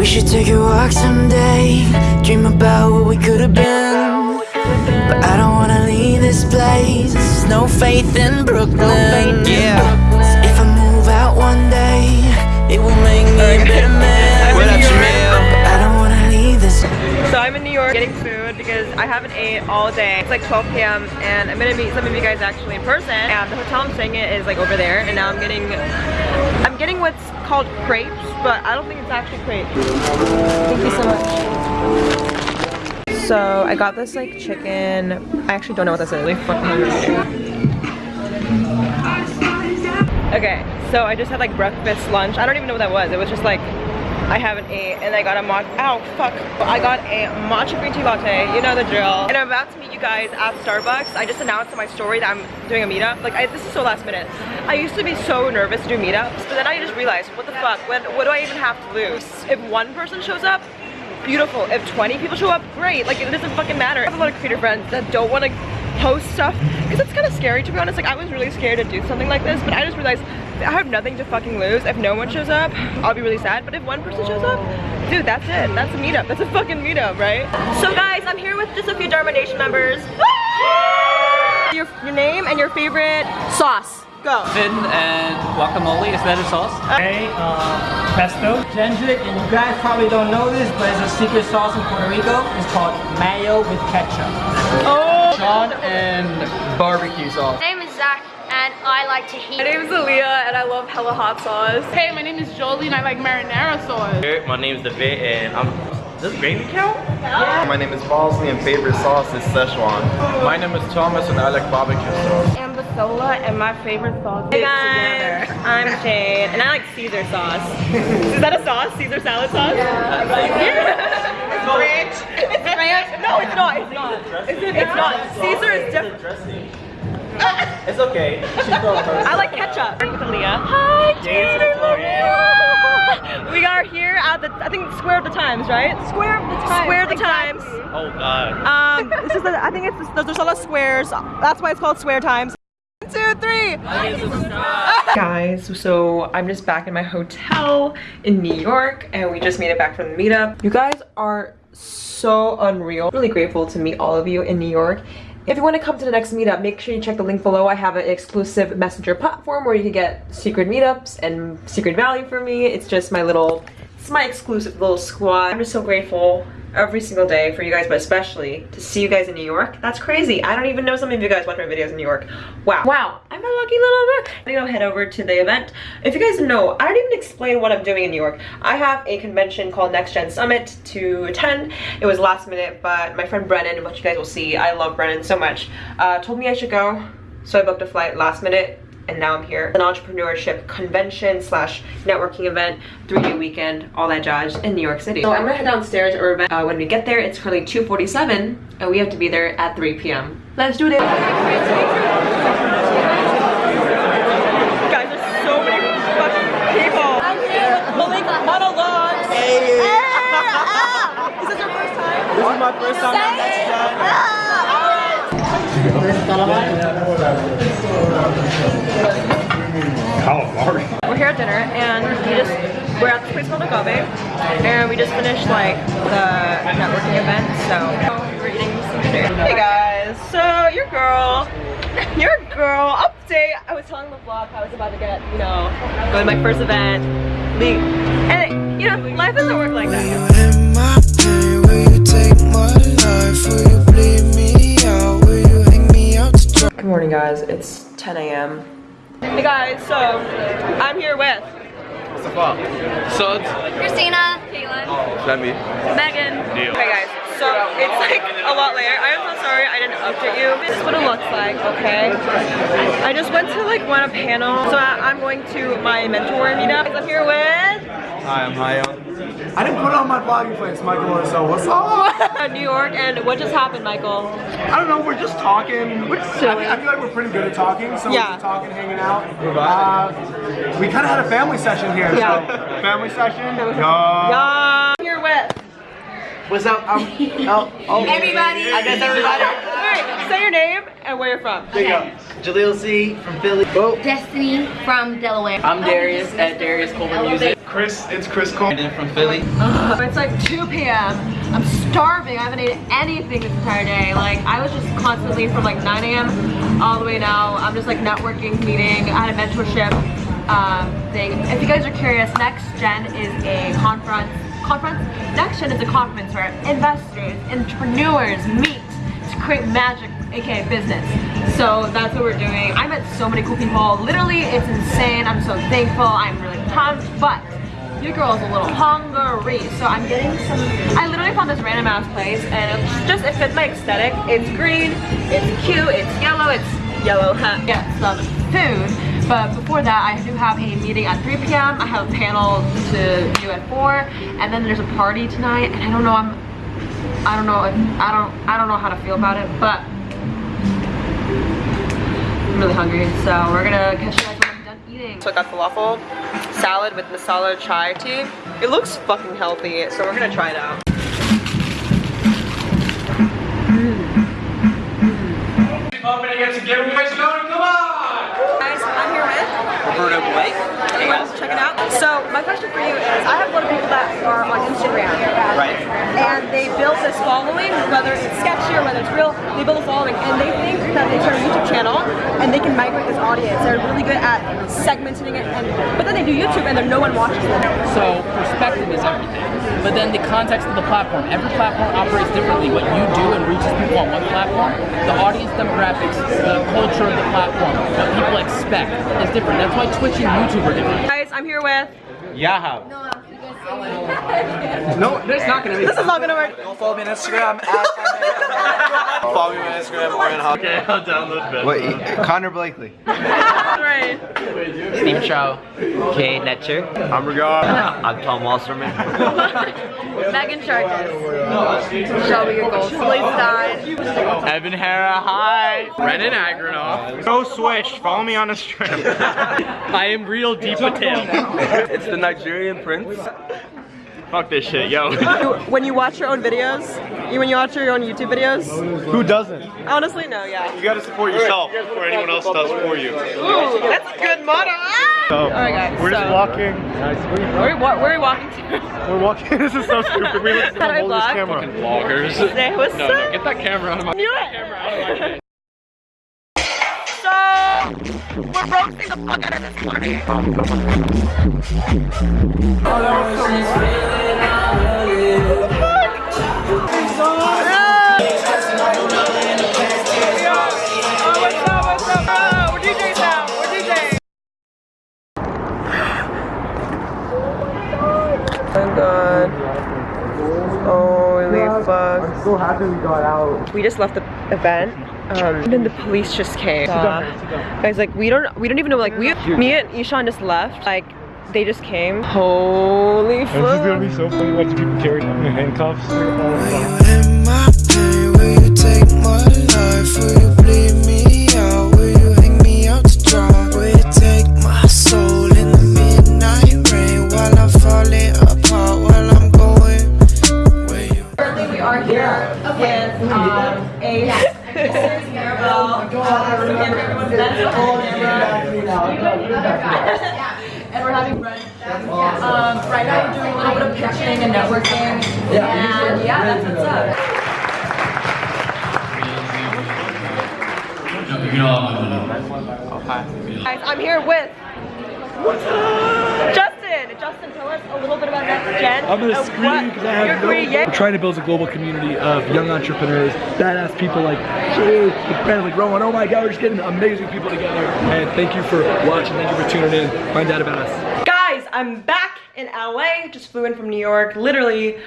We should take a walk someday. Dream about what we could have been. But I don't wanna leave this place. No faith in Brooklyn. Yeah I'm in New York getting food because I haven't ate all day. It's like 12 p.m. and I'm gonna meet some of you guys actually in person. And the hotel I'm staying at is like over there. And now I'm getting, I'm getting what's called crepes, but I don't think it's actually crepes. Thank you so much. So I got this like chicken. I actually don't know what this is. Okay, so I just had like breakfast, lunch. I don't even know what that was. It was just like I haven't ate and I got a matcha, ow, fuck. I got a matcha green tea latte, you know the drill. And I'm about to meet you guys at Starbucks. I just announced in my story that I'm doing a meetup. Like, I, this is so last minute. I used to be so nervous to do meetups, but then I just realized, what the fuck, what do I even have to lose? If one person shows up, beautiful. If 20 people show up, great. Like, it doesn't fucking matter. I have a lot of creator friends that don't want to post stuff because it's kind of scary to be honest like I was really scared to do something like this but I just realized I have nothing to fucking lose if no one shows up I'll be really sad but if one person shows up dude that's it that's a meetup that's a fucking meetup right so guys I'm here with just a few Dharma Nation members your, your name and your favorite sauce go Finn and guacamole, is that a sauce? Okay, uh, pesto. Ginger, and you guys probably don't know this, but it's a secret sauce in Puerto Rico. It's called mayo with ketchup. oh Sean and barbecue sauce. My name is Zach and I like to heat. my name is Aaliyah and I love hella hot sauce Hey, my name is Jolie and I like marinara sauce. Hey, My name is David and I'm. Does gravy count? Yeah. My name is Bosley and favorite sauce is Szechuan. My name is Thomas and I like barbecue sauce. Ambasola and my favorite sauce Hey guys, I'm Jade and I like Caesar sauce. Is that a sauce? Caesar salad sauce? Yeah. it's ranch. It's ranch. No, it's not. It's not. It's not. Caesar is different. It's okay. I like ketchup. With Aaliyah. Hi, Jade and We are here at the, I think, Square of the Times, right? Square of the Times. Square of the Times. Oh God. Um, this is the, I think it's, the, there's a lot of squares. That's why it's called Square Times. One, two, three. Guys, so I'm just back in my hotel in New York and we just made it back from the meetup. You guys are so unreal. Really grateful to meet all of you in New York. If you want to come to the next meetup, make sure you check the link below. I have an exclusive messenger platform where you can get secret meetups and secret value for me. It's just my little, it's my exclusive little squad. I'm just so grateful every single day for you guys, but especially to see you guys in New York. That's crazy. I don't even know some of you guys watch my videos in New York. Wow. Wow. I'm a lucky little bit. I'm gonna head over to the event. If you guys know, I didn't even explain what I'm doing in New York. I have a convention called Next Gen Summit to attend. It was last minute, but my friend Brennan, which you guys will see, I love Brennan so much, uh, told me I should go. So I booked a flight last minute and now I'm here. An entrepreneurship convention slash networking event, three-day weekend, all that jazz in New York City. So I'm gonna head downstairs or event. Uh, when we get there, it's currently 2.47 and we have to be there at 3 p.m. Let's do this. Guys, there's so many fucking dinner and we just we're at this place called Agave and we just finished like the networking event so we're eating some dinner. Hey guys, so your girl, your girl update. I was telling the vlog I was about to get, you know, go to my first event, leave, and you know, life doesn't work like that. In my pain, will you take my life? Will you bleed me out? Will you hang me out to dry? Good morning guys, it's 10 a.m. Hey guys, so I'm here with Safa, Suds. Christina, Caitlin, Lemmy. Megan. Okay guys, so it's like a lot later. I am so sorry I didn't update you. This is what it looks like, okay? I just went to like one a panel. So I, I'm going to my mentor meetup. I'm here with Hi, I'm Hayo. I didn't put on my vlogging place, Michael, so what's up? New York and what just happened, Michael? I don't know, we're just talking. We're silly. I, I feel like we're pretty good at talking, so Yeah. we're just talking, hanging out. Uh, we kind of had a family session here, Yeah. so family session. Yeah. Yeah. I'm here with What's up? Um, oh, oh. Everybody. I guess everybody. Alright, say your name and where you're from. here you go Jaleel C from Philly. Destiny from Delaware. I'm Darius at Darius Colbert Music. Chris, it's Chris Cole. Brandon from Philly. It's like 2 p.m. I'm starving. I haven't eaten anything this entire day. Like I was just constantly from like 9 a.m. all the way now. I'm just like networking, meeting. I had a mentorship um, thing. If you guys are curious, Next Gen is a conference. Conference? Next Gen is a conference where investors, entrepreneurs meet to create magic, aka business. So that's what we're doing. I met so many cool people. Literally, it's insane. I'm so thankful. I'm really pumped, but your girl's a little hungry, so I'm getting some. I literally found this random ass place, and it's just it fits my aesthetic. It's green, it's cute, it's yellow, it's yellow. huh? Get some food, but before that, I do have a meeting at 3 p.m. I have a panel to do at 4, and then there's a party tonight, and I don't know. I'm. I don't know. If, I don't. I don't know how to feel about it, but I'm really hungry, so we're gonna catch you guys when I'm done eating. So I got falafel salad with masala chai tea. It looks fucking healthy, so we're gonna try it out. Guys, I'm here with Roberto Blake. Anyone else checking out? So my question for you is, I have a lot of people that are on Instagram, Right. and they build this following, whether it's sketchy or whether it's real, they build a following, and they think that they start a YouTube channel and they can migrate this audience. They're really good at segmenting it, and but then they do YouTube and then no one watches them. So perspective is everything. But then the context of the platform. Every platform operates differently. What you do and reaches people on one platform, the audience demographics, the culture of the platform, what people expect is different. That's why Twitch and YouTube are different. Guys, I'm here with. Yahoo. No, there's not gonna be. This is not gonna work. Follow me on Instagram. Follow me on Instagram. Orion Hawk. Okay, I'll download it. Wait, Connor Blakely. right. Steve Chow. Kay Netcher. I'm Regar. I'm Tom Wasserman. Megan Sharkus. Shelby your goals. Stein. Evan Hara. Hi. Brennan Agranoff. Go Swish. Follow me on Instagram. I am real deep Patel. It's the Nigerian prince. Fuck this shit, yo. When you watch your own videos, you when you watch your own YouTube videos, Who doesn't? honestly, no, yeah. You gotta support yourself before anyone else does for you. Ooh, that's a good motto. Ah! So, Alright, guys. we're just walking. Where, where, where are we walking to? We're walking. this is so stupid. We look How do I hold this vlog? camera. Vloggers. Say what's No, up? no, get that camera out of my Knew it. So, we're roasting the fuck out of this party. Thank God. Holy fuck. I'm so happy we got out. We just left the event. Um, and then the police just came. Uh, guys, like we don't, we don't even know. Like we, me and Ishan just left. Like they just came. Holy This is gonna be so funny watching people carry them in handcuffs. And we're having brunch. Um, right now, we're doing a little bit of pitching and networking. And yeah, that's what's up. Guys, I'm here with Justin. Justin, tell us a little bit I'm gonna scream because I have no- yeah. We're trying to build a global community of young entrepreneurs, badass people like Jay, like Rowan. Oh my God, we're just getting amazing people together. And thank you for watching. Thank you for tuning in. Find out about us. Guys, I'm back in LA. Just flew in from New York, literally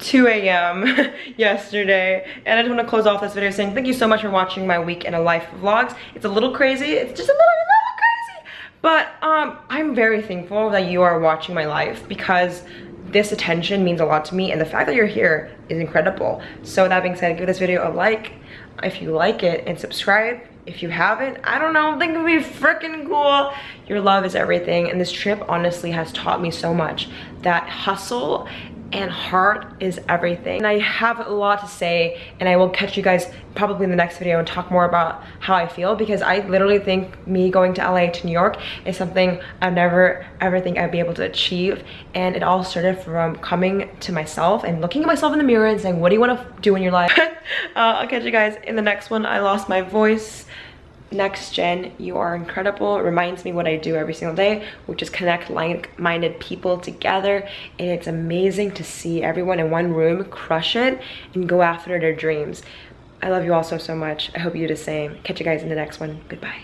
2 a.m. yesterday. And I just want to close off this video saying thank you so much for watching my week in a life vlogs. It's a little crazy. It's just a little, little crazy. But um, I'm very thankful that you are watching my life because this attention means a lot to me and the fact that you're here is incredible. So that being said, give this video a like if you like it and subscribe if you haven't. I don't know, I think it would be freaking cool. Your love is everything and this trip honestly has taught me so much that hustle and heart is everything. And I have a lot to say and I will catch you guys probably in the next video and talk more about how I feel because I literally think me going to LA to New York is something I never ever think I'd be able to achieve. And it all started from coming to myself and looking at myself in the mirror and saying what do you want to do in your life? Uh, I'll catch you guys in the next one. I lost my voice next gen you are incredible. It reminds me what i do every single day which is connect like-minded people together. And it's amazing to see everyone in one room crush it and go after their dreams. I love you all so so much. I hope you do the same. Catch you guys in the next one. Goodbye